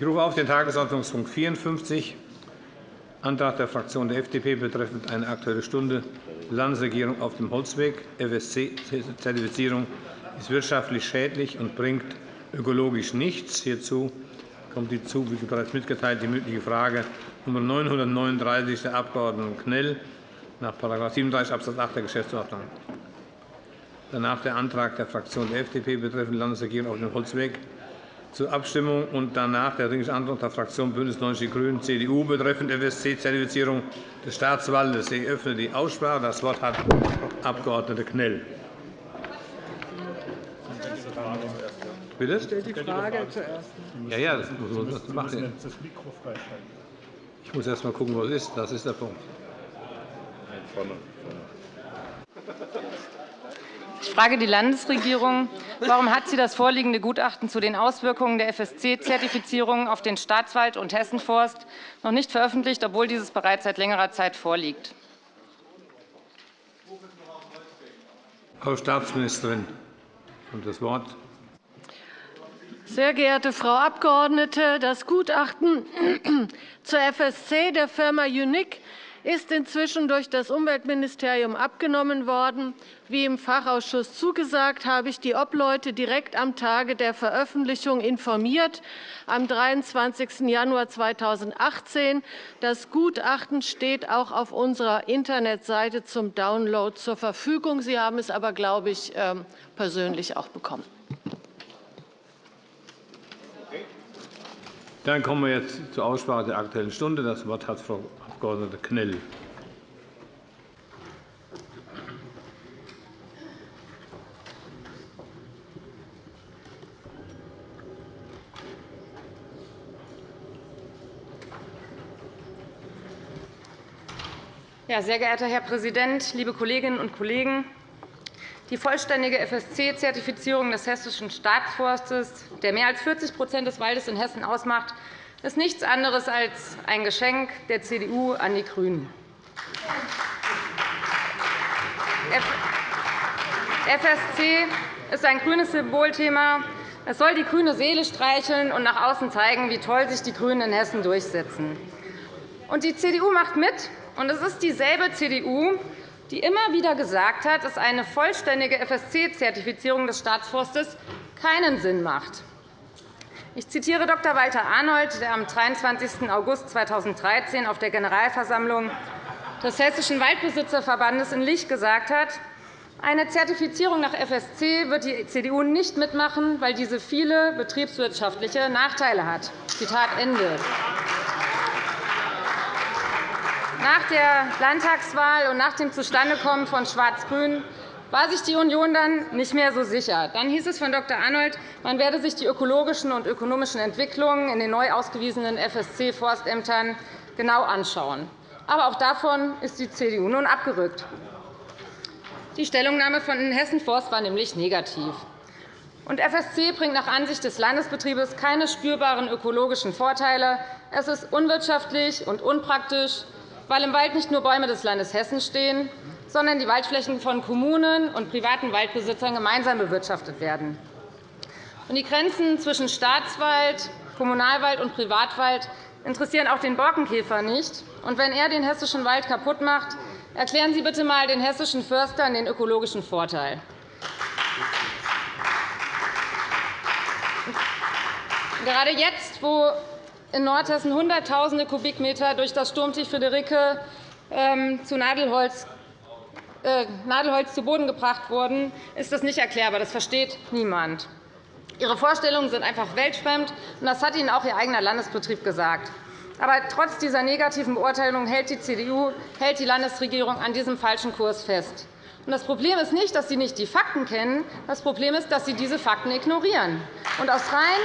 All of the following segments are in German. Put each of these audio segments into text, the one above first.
Ich rufe auf den Tagesordnungspunkt 54, Antrag der Fraktion der FDP betreffend eine Aktuelle Stunde Landesregierung auf dem Holzweg. FSC-Zertifizierung ist wirtschaftlich schädlich und bringt ökologisch nichts. Hierzu kommt die zu, wie bereits mitgeteilt, die mündliche Frage Nr. 939 der Abg. Knell nach § 37 Abs. 8 der Geschäftsordnung. Danach der Antrag der Fraktion der FDP betreffend Landesregierung auf dem Holzweg zur Abstimmung und danach der Dringliche Antrag der Fraktion BÜNDNIS 90 die GRÜNEN, CDU betreffend FSC-Zertifizierung des Staatswaldes. Ich öffne die Aussprache. Das Wort hat Abg. Knell. Bitte? Stellt die Frage zuerst. Ja, ja, das muss man machen. Ich muss erst einmal gucken, wo es ist. Das ist der Punkt. Ich frage die Landesregierung. Warum hat sie das vorliegende Gutachten zu den Auswirkungen der FSC-Zertifizierung auf den Staatswald und Hessenforst noch nicht veröffentlicht, obwohl dieses bereits seit längerer Zeit vorliegt? Frau Staatsministerin, das Wort. Sehr geehrte Frau Abgeordnete, das Gutachten zur FSC der Firma Unique ist inzwischen durch das Umweltministerium abgenommen worden. Wie im Fachausschuss zugesagt, habe ich die Obleute direkt am Tage der Veröffentlichung informiert, am 23. Januar 2018. Das Gutachten steht auch auf unserer Internetseite zum Download zur Verfügung. Sie haben es aber, glaube ich, ähm, persönlich auch bekommen. Dann kommen wir jetzt zur Aussprache der Aktuellen Stunde. Das Wort hat Frau Abg. Knell. Ja, sehr geehrter Herr Präsident, liebe Kolleginnen und Kollegen! Die vollständige FSC-Zertifizierung des Hessischen Staatsforstes, der mehr als 40% des Waldes in Hessen ausmacht, ist nichts anderes als ein Geschenk der CDU an die GRÜNEN. FSC ist ein grünes Symbolthema. Es soll die grüne Seele streicheln und nach außen zeigen, wie toll sich die GRÜNEN in Hessen durchsetzen. Und die CDU macht mit, und es ist dieselbe CDU, die immer wieder gesagt hat, dass eine vollständige FSC-Zertifizierung des Staatsforstes keinen Sinn macht. Ich zitiere Dr. Walter Arnold, der am 23. August 2013 auf der Generalversammlung des Hessischen Waldbesitzerverbandes in Lich gesagt hat, eine Zertifizierung nach FSC wird die CDU nicht mitmachen, weil diese viele betriebswirtschaftliche Nachteile hat. Zitat Ende. Nach der Landtagswahl und nach dem Zustandekommen von Schwarz-Grün war sich die Union dann nicht mehr so sicher. Dann hieß es von Dr. Arnold, man werde sich die ökologischen und ökonomischen Entwicklungen in den neu ausgewiesenen FSC-Forstämtern genau anschauen. Aber auch davon ist die CDU nun abgerückt. Die Stellungnahme von Hessen Forst war nämlich negativ. Und FSC bringt nach Ansicht des Landesbetriebes keine spürbaren ökologischen Vorteile. Es ist unwirtschaftlich und unpraktisch, weil im Wald nicht nur Bäume des Landes Hessen stehen, sondern die Waldflächen von Kommunen und privaten Waldbesitzern gemeinsam bewirtschaftet werden. Die Grenzen zwischen Staatswald, Kommunalwald und Privatwald interessieren auch den Borkenkäfer nicht. Wenn er den hessischen Wald kaputt macht, erklären Sie bitte einmal den hessischen Förstern den ökologischen Vorteil. Gerade jetzt, wo in Nordhessen Hunderttausende Kubikmeter durch das Sturmtief Friederike ähm, zu Nadelholz Nadelholz zu Boden gebracht wurden, ist das nicht erklärbar. Das versteht niemand. Ihre Vorstellungen sind einfach weltfremd, und das hat Ihnen auch Ihr eigener Landesbetrieb gesagt. Aber trotz dieser negativen Beurteilung hält die CDU, hält die Landesregierung an diesem falschen Kurs fest. Das Problem ist nicht, dass Sie nicht die Fakten kennen. Das Problem ist, dass Sie diese Fakten ignorieren. Und aus rein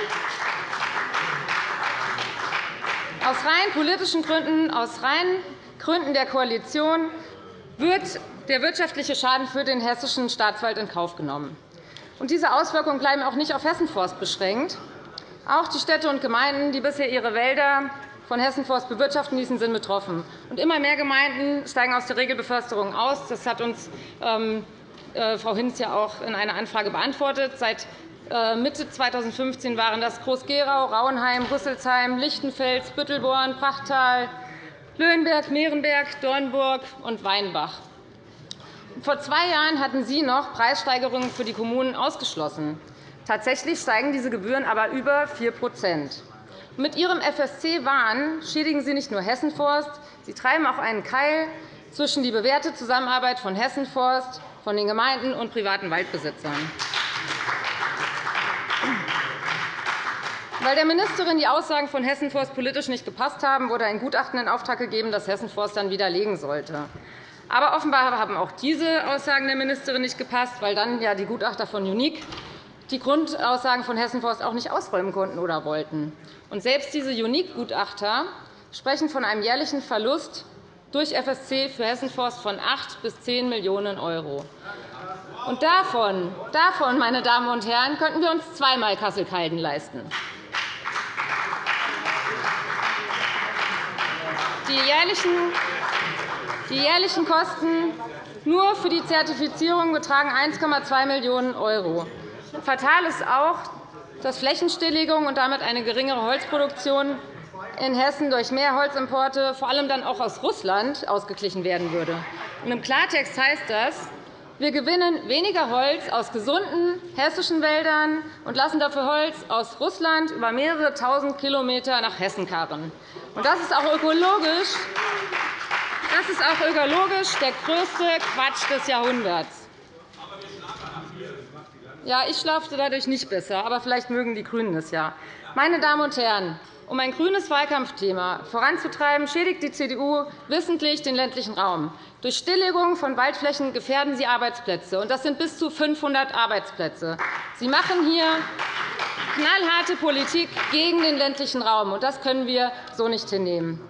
aus rein politischen Gründen, aus rein Gründen der Koalition wird der wirtschaftliche Schaden für den hessischen Staatswald in Kauf genommen. Und diese Auswirkungen bleiben auch nicht auf Hessenforst beschränkt. Auch die Städte und Gemeinden, die bisher ihre Wälder von Hessenforst bewirtschaften ließen, sind betroffen. Und immer mehr Gemeinden steigen aus der Regelbeförsterung aus. Das hat uns ähm, äh, Frau Hinz ja auch in einer Anfrage beantwortet. Seit Äh, Mitte 2015 waren das Groß-Gerau, Rauenheim, Rüsselsheim, Lichtenfels, Büttelborn, Prachtal, Löhenberg, Mehrenberg, Dornburg und Weinbach. Vor zwei Jahren hatten Sie noch Preissteigerungen für die Kommunen ausgeschlossen. Tatsächlich steigen diese Gebühren aber über 4% Mit Ihrem FSC-Wahn schädigen Sie nicht nur Hessenforst, Sie treiben auch einen Keil zwischen die bewährte Zusammenarbeit von Hessenforst, von den Gemeinden und privaten Waldbesitzern. Weil der Ministerin die Aussagen von Hessenforst politisch nicht gepasst haben, wurde ein Gutachten in Auftrag gegeben, das Hessenforst dann widerlegen sollte. Aber offenbar haben auch diese Aussagen der Ministerin nicht gepasst, weil dann ja die Gutachter von UNIC die Grundaussagen von Hessenforst auch nicht ausräumen konnten oder wollten. Und selbst diese UNIC-Gutachter sprechen von einem jährlichen Verlust durch FSC für Hessenforst von 8 bis 10 Millionen €. Und davon, davon, meine Damen und Herren, könnten wir uns zweimal Kassel-Calden leisten. Die jährlichen, Kosten nur für die Zertifizierung betragen 1,2 Millionen €. Fatal ist auch, dass Flächenstilllegung und damit eine geringere Holzproduktion in Hessen durch mehr Holzimporte, vor allem dann auch aus Russland, ausgeglichen werden würde. Im Klartext heißt das, wir gewinnen weniger Holz aus gesunden hessischen Wäldern und lassen dafür Holz aus Russland über mehrere Tausend Kilometer nach Hessen karren. Das ist auch ökologisch, das ist auch ökologisch der größte Quatsch des Jahrhunderts. Ja, ich schlafte dadurch nicht besser, aber vielleicht mögen die GRÜNEN es ja. Meine Damen und Herren, um ein grünes Wahlkampfthema voranzutreiben, schädigt die CDU wissentlich den ländlichen Raum. Durch Stilllegung von Waldflächen gefährden Sie Arbeitsplätze. Das sind bis zu 500 Arbeitsplätze. Sie machen hier knallharte Politik gegen den ländlichen Raum. Das können wir so nicht hinnehmen.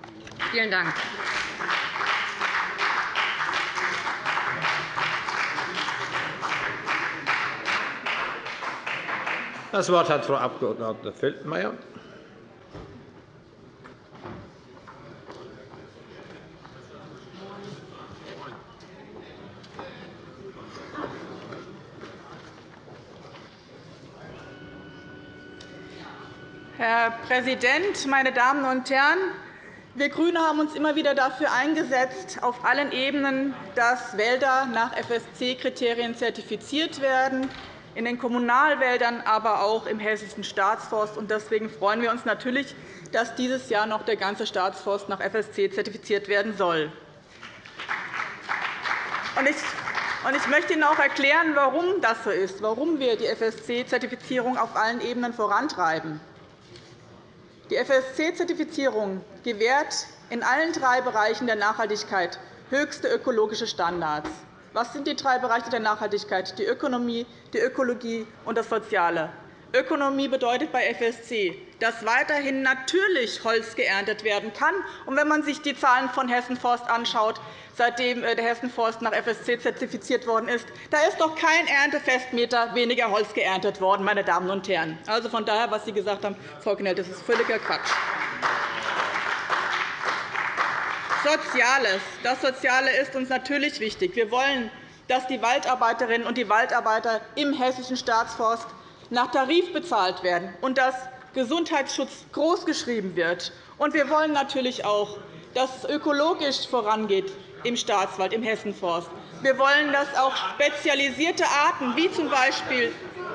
Vielen Dank. Das Wort hat Frau Abg. Feldmayer. Herr Präsident, meine Damen und Herren! Wir GRÜNE haben uns immer wieder dafür eingesetzt, auf allen Ebenen, dass Wälder nach FSC-Kriterien zertifiziert werden, in den Kommunalwäldern, aber auch im Hessischen Staatsforst. Deswegen freuen wir uns natürlich, dass dieses Jahr noch der ganze Staatsforst nach FSC zertifiziert werden soll. Ich möchte Ihnen auch erklären, warum das so ist, warum wir die FSC-Zertifizierung auf allen Ebenen vorantreiben. Die FSC-Zertifizierung gewährt in allen drei Bereichen der Nachhaltigkeit höchste ökologische Standards. Was sind die drei Bereiche der Nachhaltigkeit? Die Ökonomie, die Ökologie und das Soziale. Ökonomie bedeutet bei FSC, dass weiterhin natürlich Holz geerntet werden kann. Und wenn man sich die Zahlen von Hessen Forst anschaut, seitdem äh, der Hessen Forst nach FSC zertifiziert worden ist, da ist doch kein Erntefestmeter weniger Holz geerntet worden, meine Damen und Herren. Also von daher, was Sie gesagt haben, Frau Knell, das ist völliger Quatsch. Soziales. Das Soziale ist uns natürlich wichtig. Wir wollen, dass die Waldarbeiterinnen und die Waldarbeiter im Hessischen Staatsforst nach Tarif bezahlt werden und dass Gesundheitsschutz großgeschrieben wird. Und wir wollen natürlich auch, dass es ökologisch vorangeht im Staatswald, im Hessenforst. Wir wollen, dass auch spezialisierte Arten, wie z. B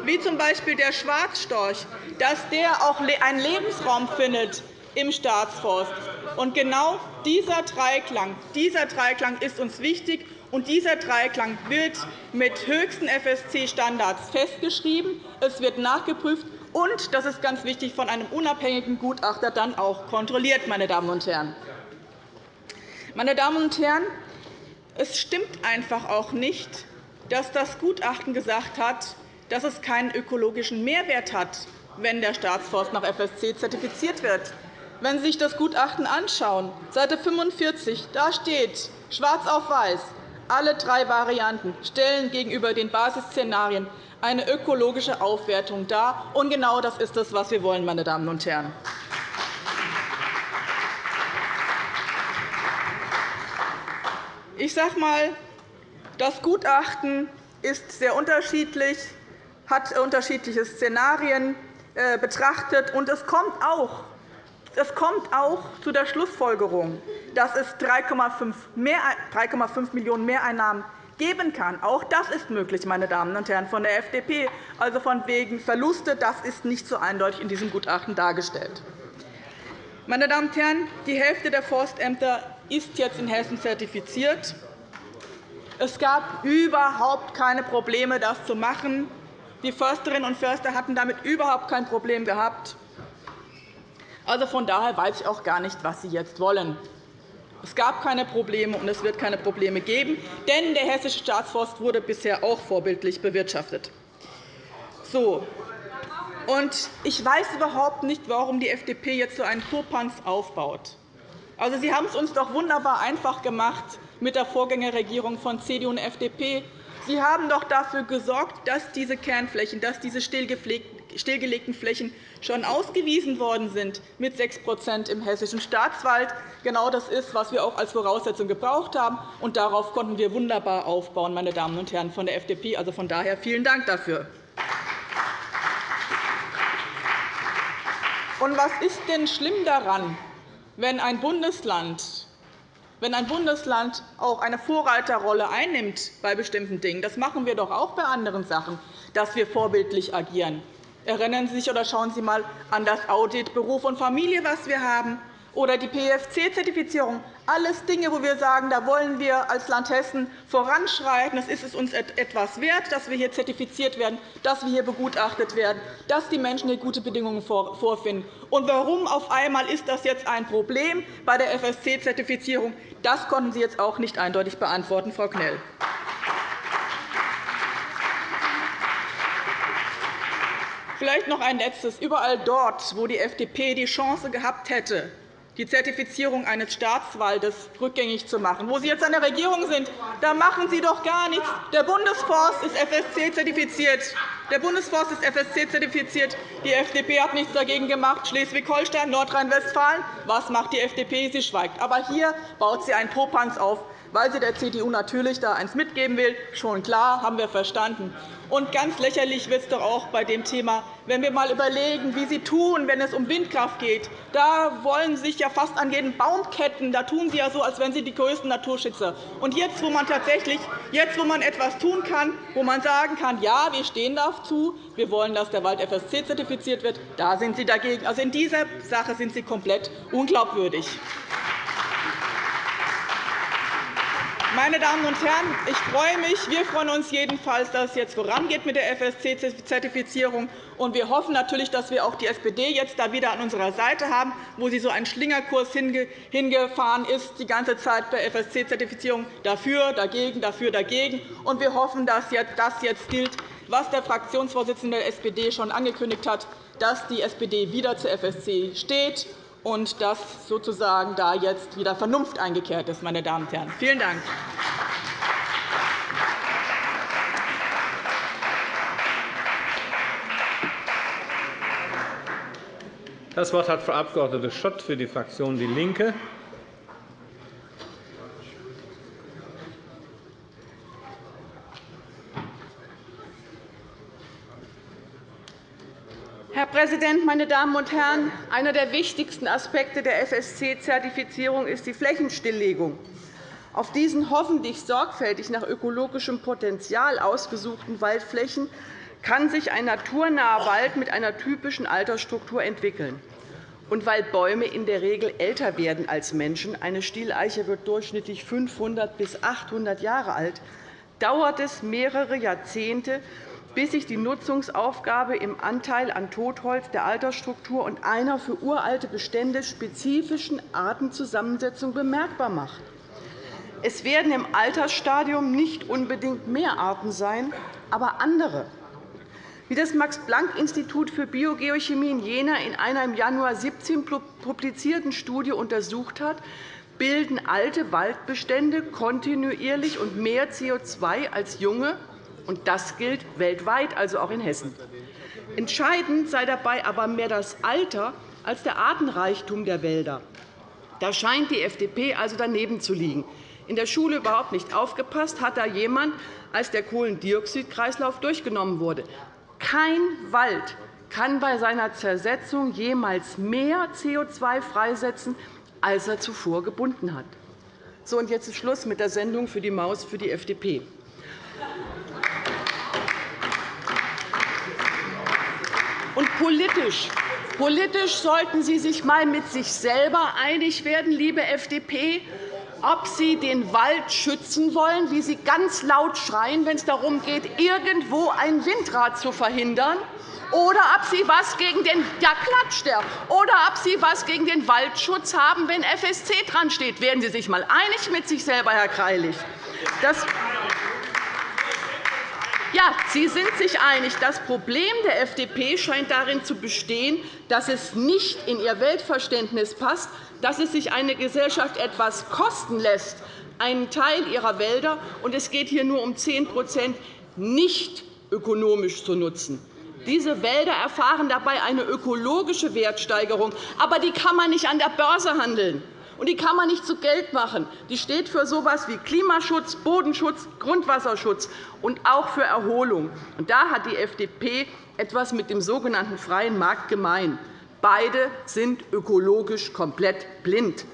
wie z. B. der Schwarzstorch, dass der auch einen Lebensraum findet im Staatsforst. Und genau dieser Dreiklang, dieser Dreiklang ist uns wichtig. Und dieser Dreiklang wird mit höchsten FSC-Standards festgeschrieben. Es wird nachgeprüft und, das ist ganz wichtig, von einem unabhängigen Gutachter dann auch kontrolliert. Meine Damen und Herren. Meine Damen und Herren, es stimmt einfach auch nicht, dass das Gutachten gesagt hat, dass es keinen ökologischen Mehrwert hat, wenn der Staatsforst nach FSC zertifiziert wird. Wenn Sie sich das Gutachten anschauen, Seite 45, da steht schwarz auf weiß, alle drei Varianten stellen gegenüber den Basisszenarien eine ökologische Aufwertung dar. Und genau das ist es, was wir wollen, meine Damen und Herren. Ich sage einmal, das Gutachten ist sehr unterschiedlich, hat unterschiedliche Szenarien äh, betrachtet. Und es kommt auch es kommt auch zu der Schlussfolgerung, dass es 3,5 Millionen Mehreinnahmen geben kann. Auch das ist möglich, meine Damen und Herren von der FDP. Also von wegen Verluste, das ist nicht so eindeutig in diesem Gutachten dargestellt. Meine Damen und Herren, die Hälfte der Forstämter ist jetzt in Hessen zertifiziert. Es gab überhaupt keine Probleme, das zu machen. Die Försterinnen und Förster hatten damit überhaupt kein Problem gehabt. Also von daher weiß ich auch gar nicht, was Sie jetzt wollen. Es gab keine Probleme, und es wird keine Probleme geben, denn der Hessische Staatsforst wurde bisher auch vorbildlich bewirtschaftet. So. Und ich weiß überhaupt nicht, warum die FDP jetzt so einen Popanz aufbaut. Also, Sie haben es uns doch wunderbar einfach gemacht mit der Vorgängerregierung von CDU und FDP. Sie haben doch dafür gesorgt, dass diese Kernflächen, dass diese stillgelegten Flächen schon ausgewiesen worden sind mit 6% im Hessischen Staatswald. Genau das ist, was wir auch als Voraussetzung gebraucht haben. Und darauf konnten wir wunderbar aufbauen, meine Damen und Herren von der FDP. Also von daher vielen Dank dafür. Und was ist denn schlimm daran, wenn ein Bundesland wenn ein Bundesland auch eine Vorreiterrolle einnimmt bei bestimmten Dingen, das machen wir doch auch bei anderen Sachen, dass wir vorbildlich agieren. Erinnern Sie sich oder schauen Sie einmal an das Audit Beruf und Familie, was wir haben, oder die PFC-Zertifizierung. Alles Dinge, wo wir sagen, da wollen wir als Land Hessen voranschreiten. Es ist es uns etwas wert, dass wir hier zertifiziert werden, dass wir hier begutachtet werden, dass die Menschen hier gute Bedingungen vorfinden. Und warum auf einmal ist das jetzt ein Problem bei der FSC-Zertifizierung? Das konnten Sie jetzt auch nicht eindeutig beantworten, Frau Knell. Vielleicht noch ein Letztes. Überall dort, wo die FDP die Chance gehabt hätte, die Zertifizierung eines Staatswaldes rückgängig zu machen. Wo Sie jetzt an der Regierung sind, da machen Sie doch gar nichts. Der Bundesforst ist FSC-zertifiziert. Der Bundesforst ist FSC-zertifiziert. Die FDP hat nichts dagegen gemacht. Schleswig-Holstein, Nordrhein-Westfalen. Was macht die FDP? Sie schweigt. Aber hier baut sie einen Popanz auf, weil sie der CDU natürlich da eins mitgeben will. Schon klar, haben wir verstanden. Und ganz lächerlich wird es doch auch bei dem Thema, wenn wir einmal überlegen, wie Sie tun, wenn es um Windkraft geht. Da wollen Sie sich ja fast an jeden Baum ketten. Da tun Sie ja so, als wären Sie die größten Naturschützer. Und jetzt, wo man tatsächlich jetzt, wo man etwas tun kann, wo man sagen kann, ja, wir stehen dazu, wir wollen, dass der Wald FSC zertifiziert wird, da sind Sie dagegen. Also in dieser Sache sind Sie komplett unglaubwürdig. Meine Damen und Herren, ich freue mich, wir freuen uns jedenfalls, dass es jetzt vorangeht mit der FSC-Zertifizierung. Und wir hoffen natürlich, dass wir auch die SPD jetzt da wieder an unserer Seite haben, wo sie so einen Schlingerkurs hingefahren ist, die ganze Zeit bei FSC-Zertifizierung dafür, dagegen, dafür, dagegen. Und wir hoffen, dass das jetzt gilt, was der Fraktionsvorsitzende der SPD schon angekündigt hat, dass die SPD wieder zur FSC steht und dass sozusagen da jetzt wieder Vernunft eingekehrt ist. Meine Damen und Herren. Vielen Dank. Das Wort hat Frau Abg. Schott für die Fraktion DIE LINKE. Präsident, meine Damen und Herren! Einer der wichtigsten Aspekte der FSC-Zertifizierung ist die Flächenstilllegung. Auf diesen hoffentlich sorgfältig nach ökologischem Potenzial ausgesuchten Waldflächen kann sich ein naturnaher Wald mit einer typischen Altersstruktur entwickeln. Und weil Bäume in der Regel älter werden als Menschen – eine Stieleiche wird durchschnittlich 500 bis 800 Jahre alt – dauert es mehrere Jahrzehnte, bis sich die Nutzungsaufgabe im Anteil an Totholz der Altersstruktur und einer für uralte Bestände spezifischen Artenzusammensetzung bemerkbar macht. Es werden im Altersstadium nicht unbedingt mehr Arten sein, aber andere. Wie das Max-Planck-Institut für Biogeochemie in Jena in einer im Januar 2017 publizierten Studie untersucht hat, bilden alte Waldbestände kontinuierlich und mehr CO2 als junge, und das gilt weltweit, also auch in Hessen. Entscheidend sei dabei aber mehr das Alter als der Artenreichtum der Wälder. Da scheint die FDP also daneben zu liegen. In der Schule überhaupt nicht aufgepasst hat da jemand, als der Kohlendioxidkreislauf durchgenommen wurde. Kein Wald kann bei seiner Zersetzung jemals mehr CO2 freisetzen, als er zuvor gebunden hat. So, und jetzt ist Schluss mit der Sendung für die Maus für die FDP. Und politisch, politisch sollten Sie sich einmal mit sich selber einig werden, liebe FDP, ob Sie den Wald schützen wollen, wie Sie ganz laut schreien, wenn es darum geht, irgendwo ein Windrad zu verhindern, oder ob Sie was gegen den ja, klatscht der, oder ob Sie was gegen den Waldschutz haben, wenn FSC dran steht. Werden Sie sich einmal einig mit sich selber, Herr Greilich. Das ja, Sie sind sich einig. Das Problem der FDP scheint darin zu bestehen, dass es nicht in ihr Weltverständnis passt, dass es sich eine Gesellschaft etwas kosten lässt, einen Teil ihrer Wälder, und es geht hier nur um 10% nicht ökonomisch zu nutzen. Diese Wälder erfahren dabei eine ökologische Wertsteigerung, aber die kann man nicht an der Börse handeln. Und die kann man nicht zu Geld machen. Die steht für so etwas wie Klimaschutz, Bodenschutz, Grundwasserschutz und auch für Erholung. Und da hat die FDP etwas mit dem sogenannten freien Markt gemein. Beide sind ökologisch komplett blind.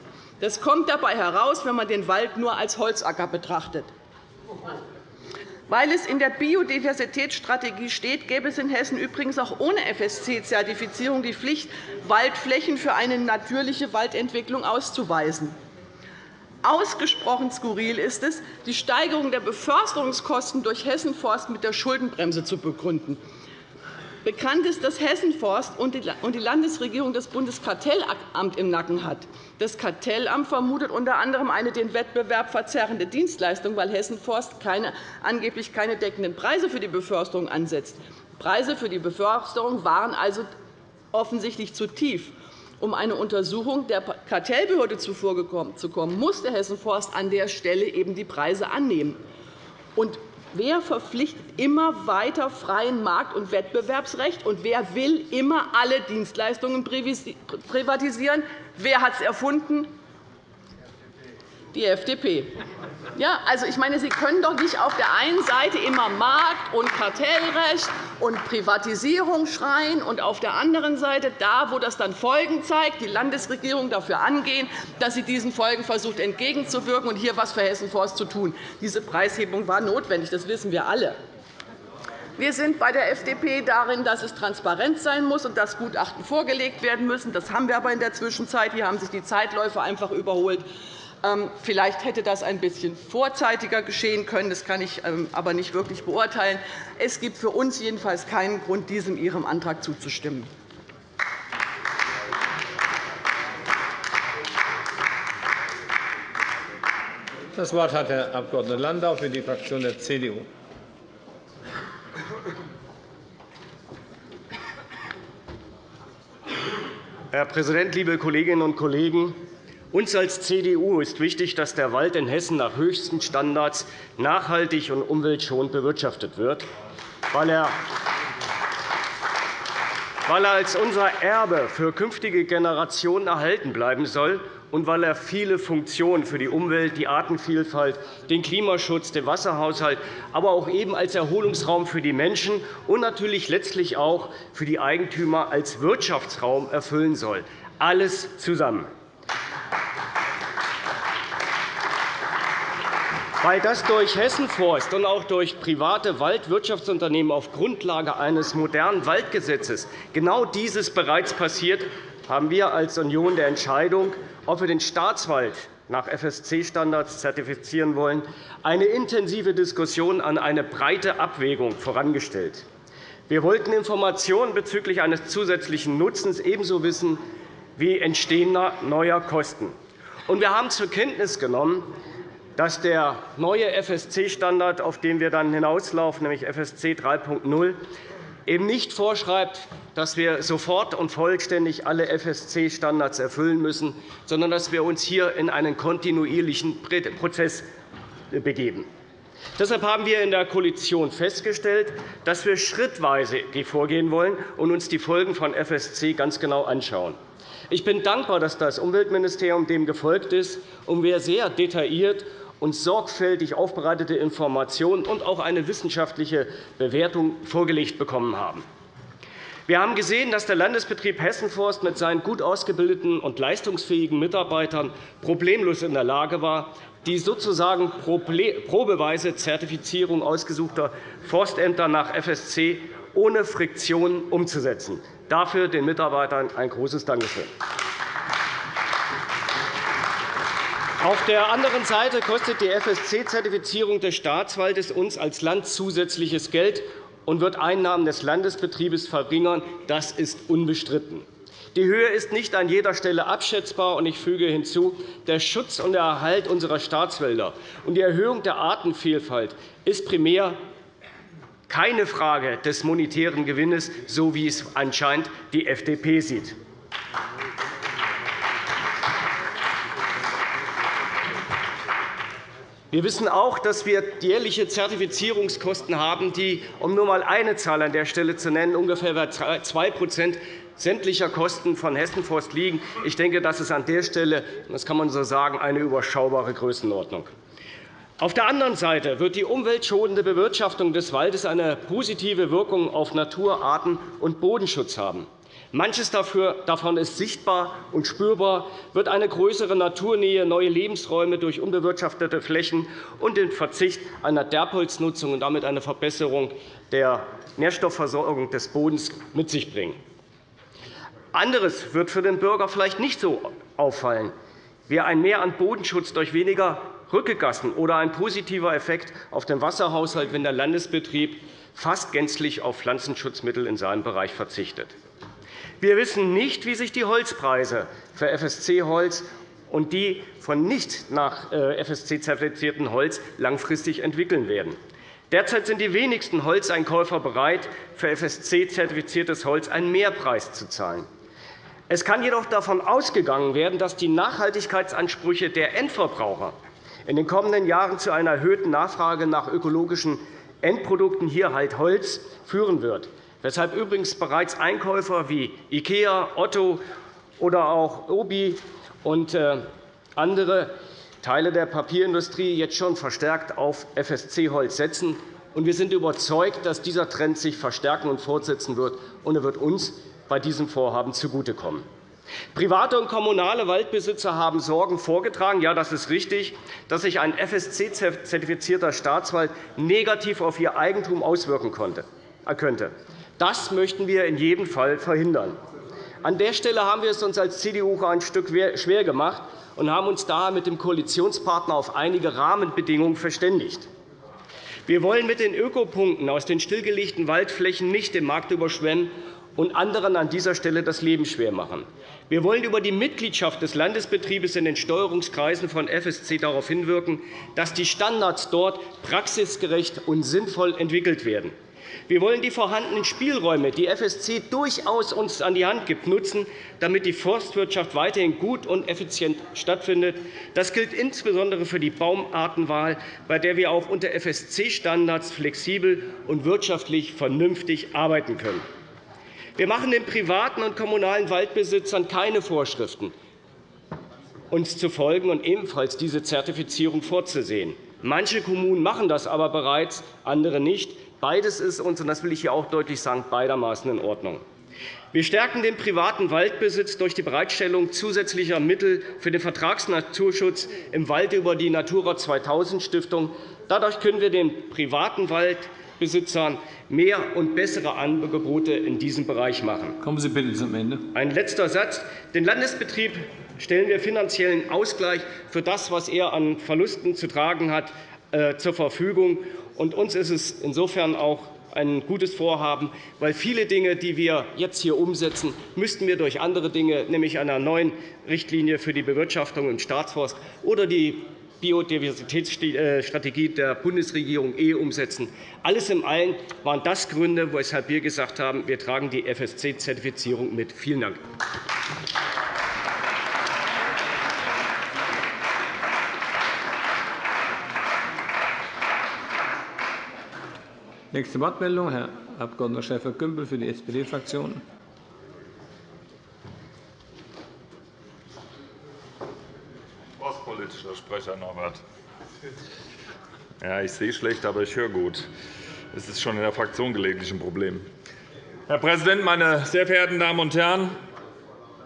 Das kommt dabei heraus, wenn man den Wald nur als Holzacker betrachtet. Weil es in der Biodiversitätsstrategie steht, gäbe es in Hessen übrigens auch ohne FSC-Zertifizierung die Pflicht, Waldflächen für eine natürliche Waldentwicklung auszuweisen. Ausgesprochen skurril ist es, die Steigerung der Beförsterungskosten durch Hessenforst mit der Schuldenbremse zu begründen. Bekannt ist, dass Hessenforst und die Landesregierung das Bundeskartellamt im Nacken hat. Das Kartellamt vermutet unter anderem eine den Wettbewerb verzerrende Dienstleistung, weil Hessenforst keine, angeblich keine deckenden Preise für die Beförsterung ansetzt. Preise für die Beförsterung waren also offensichtlich zu tief. Um eine Untersuchung der Kartellbehörde zuvorzukommen, musste Hessenforst an der Stelle eben die Preise annehmen. Und Wer verpflichtet immer weiter freien Markt- und Wettbewerbsrecht? Und wer will immer alle Dienstleistungen privatisieren? Wer hat es erfunden? Die FDP. Ja, also, ich meine, Sie können doch nicht auf der einen Seite immer Markt- und Kartellrecht und Privatisierung schreien und auf der anderen Seite, da, wo das dann Folgen zeigt, die Landesregierung dafür angehen, dass sie diesen Folgen versucht, entgegenzuwirken und hier etwas für Hessen-Forst zu tun. Diese Preishebung war notwendig, das wissen wir alle. Wir sind bei der FDP darin, dass es transparent sein muss und dass Gutachten vorgelegt werden müssen. Das haben wir aber in der Zwischenzeit. Hier haben sich die Zeitläufe einfach überholt. Ähm, vielleicht hätte das ein bisschen vorzeitiger geschehen können. Das kann ich ähm, aber nicht wirklich beurteilen. Es gibt für uns jedenfalls keinen Grund, diesem Ihrem Antrag zuzustimmen. Das Wort hat Herr Abg. Landau für die Fraktion der CDU. Herr Präsident, liebe Kolleginnen und Kollegen! Uns als CDU ist wichtig, dass der Wald in Hessen nach höchsten Standards nachhaltig und umweltschonend bewirtschaftet wird, weil er als unser Erbe für künftige Generationen erhalten bleiben soll und weil er viele Funktionen für die Umwelt, die Artenvielfalt, den Klimaschutz, den Wasserhaushalt, aber auch eben als Erholungsraum für die Menschen und natürlich letztlich auch für die Eigentümer als Wirtschaftsraum erfüllen soll. Alles zusammen. Weil das durch Hessenforst und auch durch private Waldwirtschaftsunternehmen auf Grundlage eines modernen Waldgesetzes genau dieses bereits passiert, haben wir als Union der Entscheidung, ob wir den Staatswald nach FSC-Standards zertifizieren wollen, eine intensive Diskussion an eine breite Abwägung vorangestellt. Wir wollten Informationen bezüglich eines zusätzlichen Nutzens ebenso wissen wie entstehender neuer Kosten. wir haben zur Kenntnis genommen, dass der neue FSC-Standard, auf den wir dann hinauslaufen, nämlich FSC 3.0, eben nicht vorschreibt, dass wir sofort und vollständig alle FSC-Standards erfüllen müssen, sondern dass wir uns hier in einen kontinuierlichen Prozess begeben. Deshalb haben wir in der Koalition festgestellt, dass wir schrittweise vorgehen wollen und uns die Folgen von FSC ganz genau anschauen. Ich bin dankbar, dass das Umweltministerium dem gefolgt ist und wir sehr detailliert und sorgfältig aufbereitete Informationen und auch eine wissenschaftliche Bewertung vorgelegt bekommen haben. Wir haben gesehen, dass der Landesbetrieb Hessenforst mit seinen gut ausgebildeten und leistungsfähigen Mitarbeitern problemlos in der Lage war, die sozusagen probeweise Zertifizierung ausgesuchter Forstämter nach FSC ohne Friktion umzusetzen. Dafür den Mitarbeitern ein großes Dankeschön. Auf der anderen Seite kostet die FSC-Zertifizierung des Staatswaldes uns als Land zusätzliches Geld und wird Einnahmen des Landesbetriebes verringern. Das ist unbestritten. Die Höhe ist nicht an jeder Stelle abschätzbar. und Ich füge hinzu, der Schutz und der Erhalt unserer Staatswälder und die Erhöhung der Artenvielfalt ist primär keine Frage des monetären Gewinnes, so wie es anscheinend die FDP sieht. Wir wissen auch, dass wir jährliche Zertifizierungskosten haben, die, um nur einmal eine Zahl an der Stelle zu nennen, ungefähr bei 2% sämtlicher Kosten von Hessenforst liegen. Ich denke, das ist an der Stelle, das kann man so sagen, eine überschaubare Größenordnung. Auf der anderen Seite wird die umweltschonende Bewirtschaftung des Waldes eine positive Wirkung auf Natur-, Arten- und Bodenschutz haben. Manches davon ist sichtbar und spürbar, wird eine größere Naturnähe, neue Lebensräume durch unbewirtschaftete Flächen und den Verzicht einer Derbholznutzung und damit eine Verbesserung der Nährstoffversorgung des Bodens mit sich bringen. Anderes wird für den Bürger vielleicht nicht so auffallen, wie ein Mehr an Bodenschutz durch weniger Rückegassen oder ein positiver Effekt auf den Wasserhaushalt, wenn der Landesbetrieb fast gänzlich auf Pflanzenschutzmittel in seinem Bereich verzichtet. Wir wissen nicht, wie sich die Holzpreise für FSC-Holz und die von nicht nach äh, FSC zertifizierten Holz langfristig entwickeln werden. Derzeit sind die wenigsten Holzeinkäufer bereit, für FSC-zertifiziertes Holz einen Mehrpreis zu zahlen. Es kann jedoch davon ausgegangen werden, dass die Nachhaltigkeitsansprüche der Endverbraucher in den kommenden Jahren zu einer erhöhten Nachfrage nach ökologischen Endprodukten, hier halt Holz, führen wird, weshalb übrigens bereits Einkäufer wie IKEA, Otto oder auch Obi und äh, andere Teile der Papierindustrie jetzt schon verstärkt auf FSC-Holz setzen. Wir sind überzeugt, dass dieser Trend sich verstärken und fortsetzen wird, und er wird uns bei diesem Vorhaben zugutekommen. Private und kommunale Waldbesitzer haben Sorgen vorgetragen. Ja, das ist richtig, dass sich ein FSC-zertifizierter Staatswald negativ auf ihr Eigentum auswirken äh, könnte. Das möchten wir in jedem Fall verhindern. An der Stelle haben wir es uns als CDU ein Stück schwer gemacht und haben uns daher mit dem Koalitionspartner auf einige Rahmenbedingungen verständigt. Wir wollen mit den Ökopunkten aus den stillgelegten Waldflächen nicht den Markt überschwemmen und anderen an dieser Stelle das Leben schwer machen. Wir wollen über die Mitgliedschaft des Landesbetriebes in den Steuerungskreisen von FSC darauf hinwirken, dass die Standards dort praxisgerecht und sinnvoll entwickelt werden. Wir wollen die vorhandenen Spielräume, die FSC durchaus uns an die Hand gibt, nutzen, damit die Forstwirtschaft weiterhin gut und effizient stattfindet. Das gilt insbesondere für die Baumartenwahl, bei der wir auch unter FSC-Standards flexibel und wirtschaftlich vernünftig arbeiten können. Wir machen den privaten und kommunalen Waldbesitzern keine Vorschriften, uns zu folgen und ebenfalls diese Zertifizierung vorzusehen. Manche Kommunen machen das aber bereits, andere nicht. Beides ist uns, und das will ich hier auch deutlich sagen, beidermaßen in Ordnung. Wir stärken den privaten Waldbesitz durch die Bereitstellung zusätzlicher Mittel für den Vertragsnaturschutz im Wald über die Natura 2000 Stiftung. Dadurch können wir den privaten Wald Besitzern mehr und bessere Angebote in diesem Bereich machen. Kommen Sie bitte zum Ende. Ein letzter Satz. Den Landesbetrieb stellen wir finanziellen Ausgleich für das, was er an Verlusten zu tragen hat, äh, zur Verfügung. Und uns ist es insofern auch ein gutes Vorhaben, weil viele Dinge, die wir jetzt hier umsetzen, müssten wir durch andere Dinge, nämlich einer neuen Richtlinie für die Bewirtschaftung im Staatsforst oder die Biodiversitätsstrategie der Bundesregierung eh umsetzen. Alles in allem waren das Gründe, weshalb wir gesagt haben, wir tragen die FSC-Zertifizierung mit. Vielen Dank. Nächste Wortmeldung, Herr Abg. Schäfer-Gümbel für die SPD-Fraktion. politischer Sprecher Norbert. Ja, ich sehe schlecht, aber ich höre gut. Das ist schon in der Fraktion gelegentlich ein Problem. Herr Präsident, meine sehr verehrten Damen und Herren!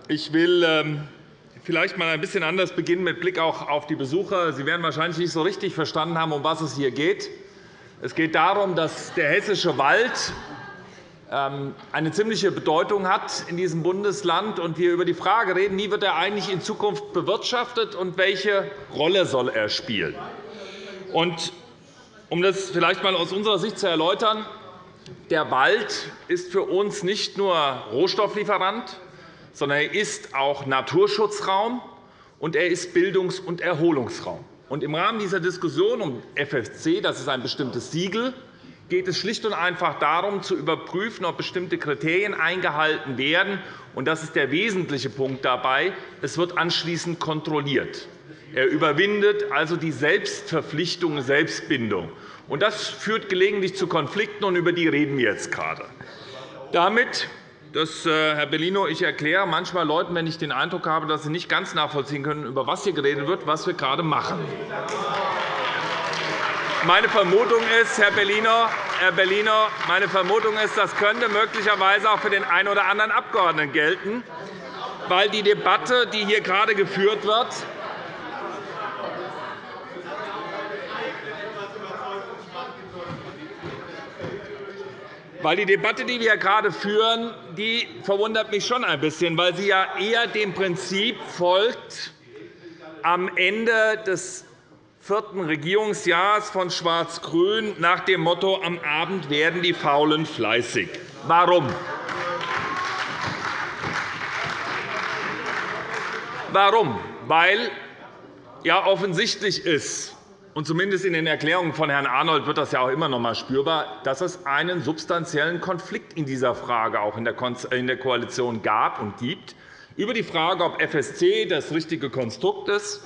Ich will ähm, vielleicht einmal ein bisschen anders beginnen mit Blick auch auf die Besucher. Sie werden wahrscheinlich nicht so richtig verstanden haben, um was es hier geht. Es geht darum, dass der hessische Wald ähm, eine ziemliche Bedeutung hat in diesem Bundesland und wir über die Frage reden, wie wird er eigentlich in Zukunft bewirtschaftet und welche Rolle soll er spielen. Und um das vielleicht einmal aus unserer Sicht zu erläutern, der Wald ist für uns nicht nur Rohstofflieferant, sondern er ist auch Naturschutzraum und er ist Bildungs- und Erholungsraum. Und Im Rahmen dieser Diskussion um FSC, das ist ein bestimmtes Siegel, geht es schlicht und einfach darum, zu überprüfen, ob bestimmte Kriterien eingehalten werden. Und das ist der wesentliche Punkt dabei. Es wird anschließend kontrolliert. Er überwindet also die Selbstverpflichtung, Selbstbindung. Und das führt gelegentlich zu Konflikten, und über die reden wir jetzt gerade. Damit das, äh, Herr Bellino, ich erkläre manchmal Leuten, wenn ich den Eindruck habe, dass sie nicht ganz nachvollziehen können, über was hier geredet wird, was wir gerade machen. Meine Vermutung ist, Herr Bellino, Herr Bellino, meine Vermutung ist, das könnte möglicherweise auch für den einen oder anderen Abgeordneten gelten, weil die Debatte, die hier gerade geführt wird, Weil die Debatte, die wir gerade führen, die verwundert mich schon ein bisschen, weil sie ja eher dem Prinzip folgt, am Ende des vierten Regierungsjahres von Schwarz-Grün nach dem Motto Am Abend werden die Faulen fleißig. Warum? Warum? Weil ja offensichtlich ist, und zumindest in den Erklärungen von Herrn Arnold wird das ja auch immer noch einmal spürbar, dass es einen substanziellen Konflikt in dieser Frage auch in der Koalition gab und gibt, über die Frage, ob FSC das richtige Konstrukt ist,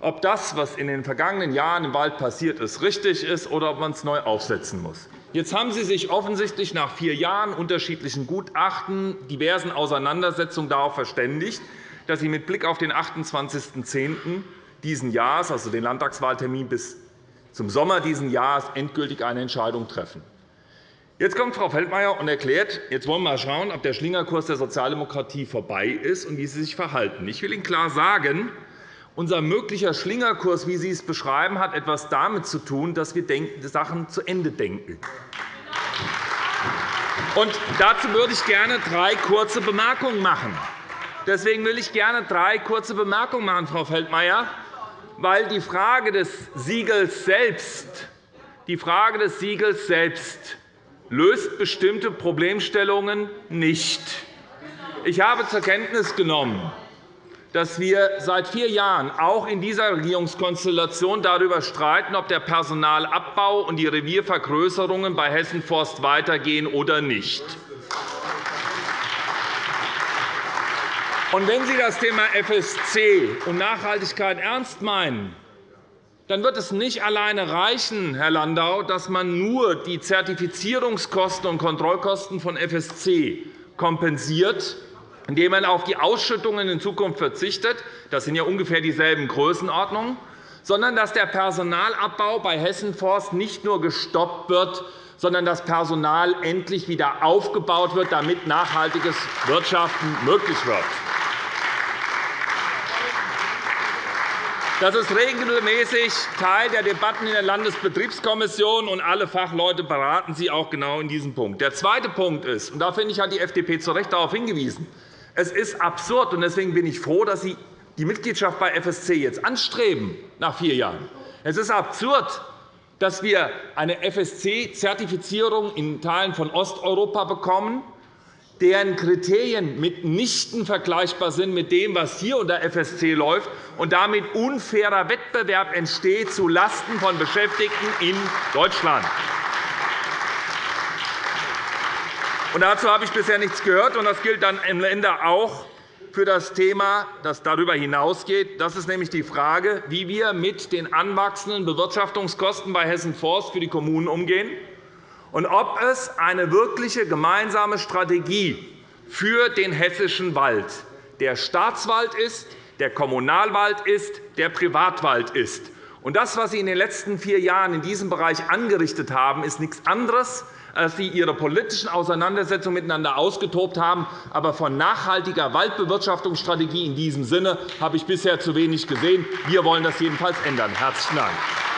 ob das, was in den vergangenen Jahren im Wald passiert ist, richtig ist oder ob man es neu aufsetzen muss. Jetzt haben Sie sich offensichtlich nach vier Jahren unterschiedlichen Gutachten, diversen Auseinandersetzungen darauf verständigt, dass Sie mit Blick auf den 28.10 dieses Jahres, also den Landtagswahltermin bis zum Sommer dieses Jahres, endgültig eine Entscheidung treffen. Jetzt kommt Frau Feldmayer und erklärt, jetzt wollen wir mal schauen, ob der Schlingerkurs der Sozialdemokratie vorbei ist und wie sie sich verhalten. Ich will Ihnen klar sagen, unser möglicher Schlingerkurs, wie Sie es beschreiben, hat etwas damit zu tun, dass wir Sachen zu Ende denken. Und dazu würde ich gerne drei kurze Bemerkungen machen. Deswegen will ich gerne drei kurze Bemerkungen machen, Frau Feldmayer weil die Frage des Siegels selbst, die Frage des Siegels selbst löst bestimmte Problemstellungen nicht. Ich habe zur Kenntnis genommen, dass wir seit vier Jahren auch in dieser Regierungskonstellation darüber streiten, ob der Personalabbau und die Reviervergrößerungen bei Hessen Forst weitergehen oder nicht. Und wenn Sie das Thema FSC und Nachhaltigkeit ernst meinen, dann wird es nicht alleine reichen, Herr Landau, dass man nur die Zertifizierungskosten und Kontrollkosten von FSC kompensiert, indem man auf die Ausschüttungen in Zukunft verzichtet. Das sind ja ungefähr dieselben Größenordnungen sondern dass der Personalabbau bei Hessen Forst nicht nur gestoppt wird, sondern das Personal endlich wieder aufgebaut wird, damit nachhaltiges Wirtschaften möglich wird. Das ist regelmäßig Teil der Debatten in der Landesbetriebskommission, und alle Fachleute beraten Sie auch genau in diesem Punkt. Der zweite Punkt ist, und da finde ich, hat die FDP zu Recht darauf hingewiesen, es ist absurd, und deswegen bin ich froh, dass Sie die Mitgliedschaft bei FSC jetzt anstreben, nach vier Jahren. Es ist absurd, dass wir eine FSC-Zertifizierung in Teilen von Osteuropa bekommen, deren Kriterien mitnichten vergleichbar sind mit dem, was hier unter FSC läuft, und damit unfairer Wettbewerb entsteht zulasten von Beschäftigten in Deutschland. Dazu habe ich bisher nichts gehört, und das gilt dann am Ende auch für das Thema, das darüber hinausgeht. Das ist nämlich die Frage, wie wir mit den anwachsenden Bewirtschaftungskosten bei Hessen Forst für die Kommunen umgehen und ob es eine wirkliche gemeinsame Strategie für den hessischen Wald, der Staatswald ist, der Kommunalwald ist, der Privatwald ist, Das, was Sie in den letzten vier Jahren in diesem Bereich angerichtet haben, ist nichts anderes, als Sie Ihre politischen Auseinandersetzungen miteinander ausgetobt haben. Aber von nachhaltiger Waldbewirtschaftungsstrategie in diesem Sinne habe ich bisher zu wenig gesehen. Wir wollen das jedenfalls ändern. – Herzlichen Dank.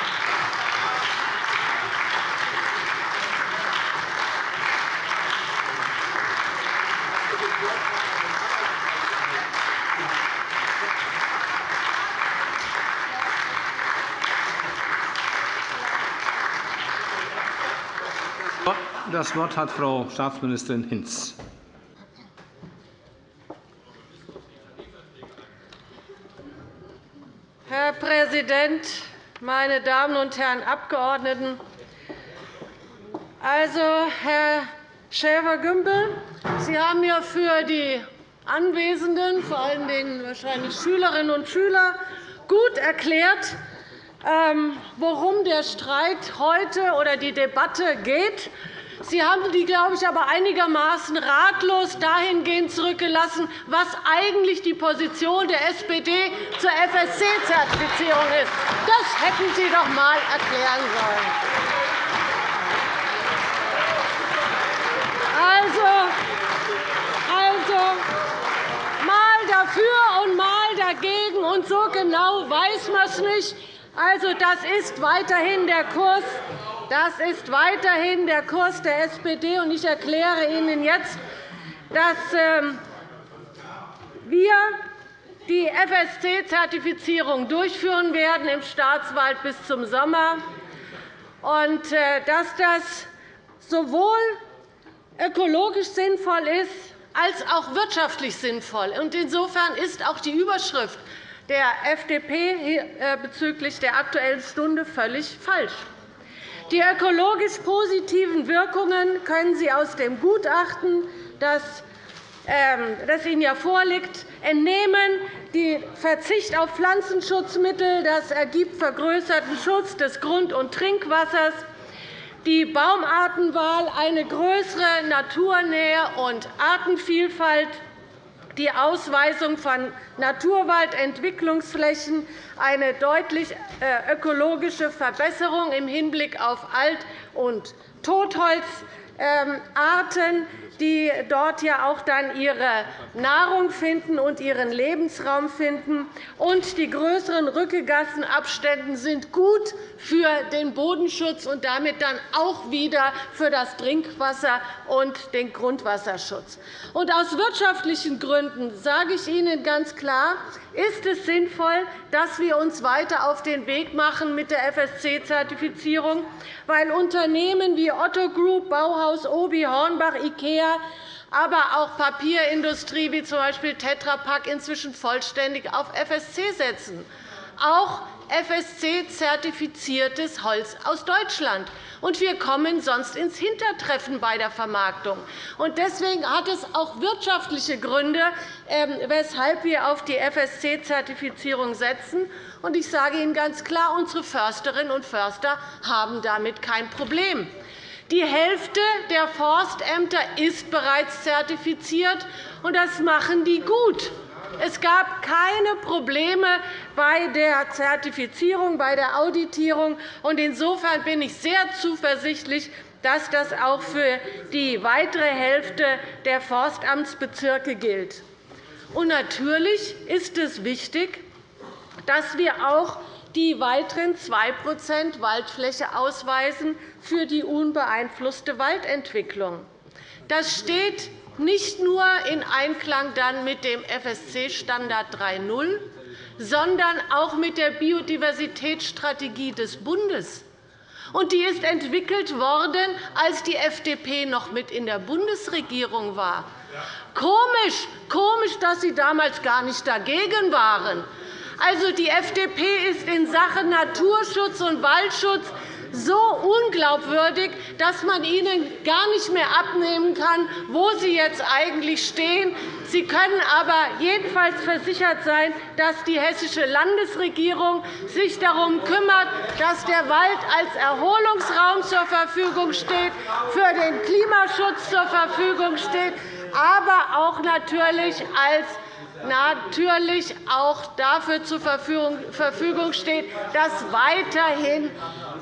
Das Wort hat Frau Staatsministerin Hinz. Herr Präsident, meine Damen und Herren Abgeordneten! Also, Herr Schäfer-Gümbel, Sie haben ja für die Anwesenden, vor allen Dingen wahrscheinlich Schülerinnen und Schüler, gut erklärt, ähm, worum der Streit heute oder die Debatte geht. Sie haben die, glaube ich, aber einigermaßen ratlos dahingehend zurückgelassen, was eigentlich die Position der SPD zur FSC-Zertifizierung ist. Das hätten Sie doch einmal erklären sollen. Also, also, mal dafür und mal dagegen, und so genau weiß man es nicht. Also, das ist weiterhin der Kurs das ist weiterhin der Kurs der SPD. und Ich erkläre Ihnen jetzt, dass ähm, wir die FSC-Zertifizierung durchführen werden im Staatswald bis zum Sommer und äh, dass das sowohl ökologisch sinnvoll ist als auch wirtschaftlich sinnvoll. Insofern ist auch die Überschrift der FDP äh, bezüglich der Aktuellen Stunde völlig falsch. Die ökologisch positiven Wirkungen können Sie aus dem Gutachten, das ähm, Ihnen ja vorliegt, entnehmen. Der Verzicht auf Pflanzenschutzmittel das ergibt vergrößerten Schutz des Grund- und Trinkwassers, die Baumartenwahl, eine größere Naturnähe und Artenvielfalt, die Ausweisung von Naturwaldentwicklungsflächen, eine deutlich äh, ökologische Verbesserung im Hinblick auf Alt- und Totholzarten, die dort ja auch dann ihre Nahrung finden und ihren Lebensraum finden. Und die größeren Rückegassenabstände sind gut für den Bodenschutz und damit dann auch wieder für das Trinkwasser und den Grundwasserschutz. Und aus wirtschaftlichen Gründen sage ich Ihnen ganz klar, ist es sinnvoll, dass wir uns weiter auf den Weg machen mit der FSC-Zertifizierung, weil Unternehmen wie Otto Group, Bauhaus, Obi, Hornbach, IKEA aber auch Papierindustrie wie z. B. Tetra Pak inzwischen vollständig auf FSC setzen. Auch FSC-zertifiziertes Holz aus Deutschland. Und wir kommen sonst ins Hintertreffen bei der Vermarktung. Deswegen hat es auch wirtschaftliche Gründe, ähm, weshalb wir auf die FSC-Zertifizierung setzen. Ich sage Ihnen ganz klar, unsere Försterinnen und Förster haben damit kein Problem. Die Hälfte der Forstämter ist bereits zertifiziert, und das machen die gut. Es gab keine Probleme bei der Zertifizierung, bei der Auditierung. Insofern bin ich sehr zuversichtlich, dass das auch für die weitere Hälfte der Forstamtsbezirke gilt. Natürlich ist es wichtig, dass wir auch die weiteren 2% Waldfläche ausweisen für die unbeeinflusste Waldentwicklung. Das steht nicht nur in Einklang dann mit dem FSC-Standard 3.0, sondern auch mit der Biodiversitätsstrategie des Bundes. Und die ist entwickelt worden, als die FDP noch mit in der Bundesregierung war. Komisch, komisch, dass Sie damals gar nicht dagegen waren. Also, die FDP ist in Sachen Naturschutz und Waldschutz so unglaubwürdig, dass man ihnen gar nicht mehr abnehmen kann, wo sie jetzt eigentlich stehen. Sie können aber jedenfalls versichert sein, dass die hessische Landesregierung sich darum kümmert, dass der Wald als Erholungsraum zur Verfügung steht, für den Klimaschutz zur Verfügung steht, aber auch natürlich als natürlich auch dafür zur Verfügung steht, dass weiterhin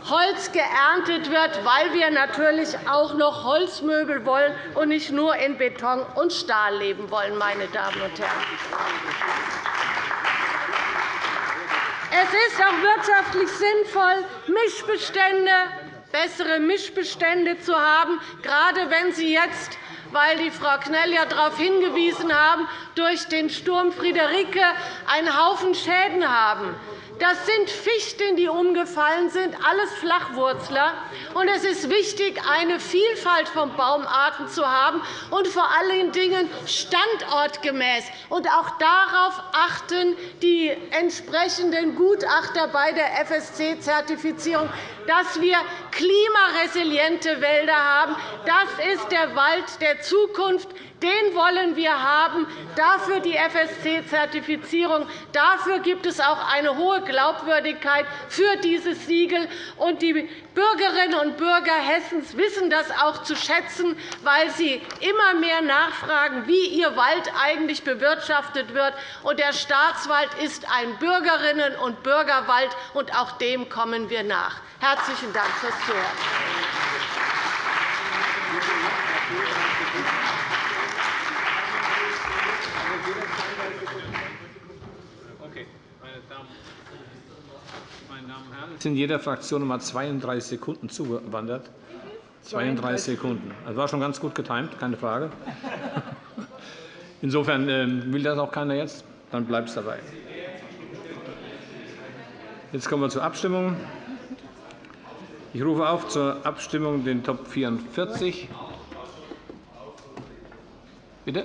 Holz geerntet wird, weil wir natürlich auch noch Holzmöbel wollen und nicht nur in Beton und Stahl leben wollen. Meine Damen und Herren. Es ist auch wirtschaftlich sinnvoll, Mischbestände, bessere Mischbestände zu haben, gerade wenn Sie jetzt weil die Frau Knell ja darauf hingewiesen haben, durch den Sturm Friederike einen Haufen Schäden haben. Das sind Fichten, die umgefallen sind, alles Flachwurzler. Und es ist wichtig, eine Vielfalt von Baumarten zu haben und vor allen Dingen standortgemäß. Und auch darauf achten die entsprechenden Gutachter bei der FSC-Zertifizierung, dass wir klimaresiliente Wälder haben. Das ist der Wald der Zukunft. Den wollen wir haben. Dafür die FSC-Zertifizierung. Dafür gibt es auch eine hohe Glaubwürdigkeit für dieses Siegel. Und die Bürgerinnen und Bürger Hessens wissen das auch zu schätzen, weil sie immer mehr nachfragen, wie ihr Wald eigentlich bewirtschaftet wird. Und der Staatswald ist ein Bürgerinnen- und Bürgerwald, und auch dem kommen wir nach. Herzlichen Dank fürs Zuhören. Es sind jeder Fraktion einmal 32 Sekunden zugewandert. 32 Sekunden. Das war schon ganz gut getimt, keine Frage. Insofern ähm, will das auch keiner jetzt. Dann bleibt es dabei. Jetzt kommen wir zur Abstimmung. Ich rufe auf zur Abstimmung den Top 44. Bitte?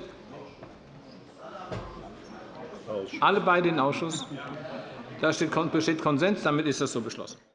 Alle beide in den Ausschuss. Da besteht Konsens. Damit ist das so beschlossen.